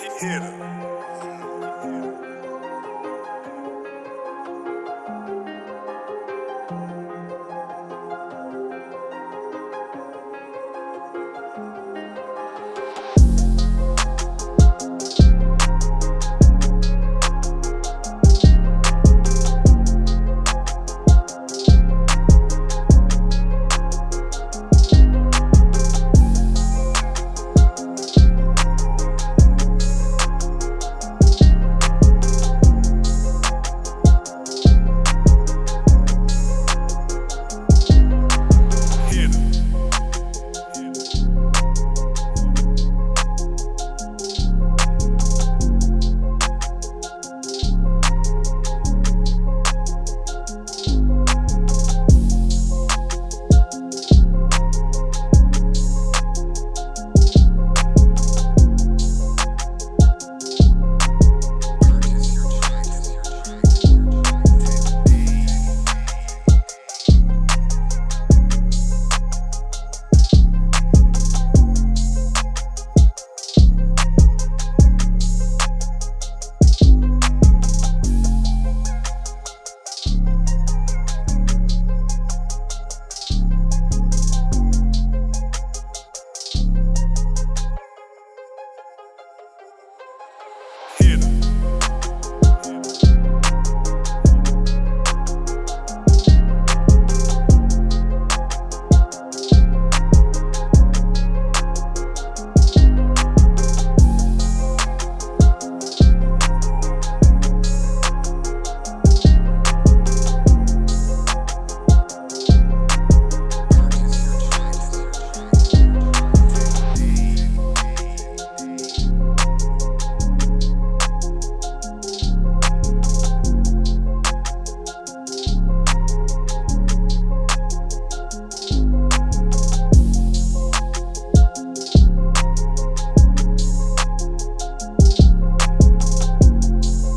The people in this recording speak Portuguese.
Guerreiro.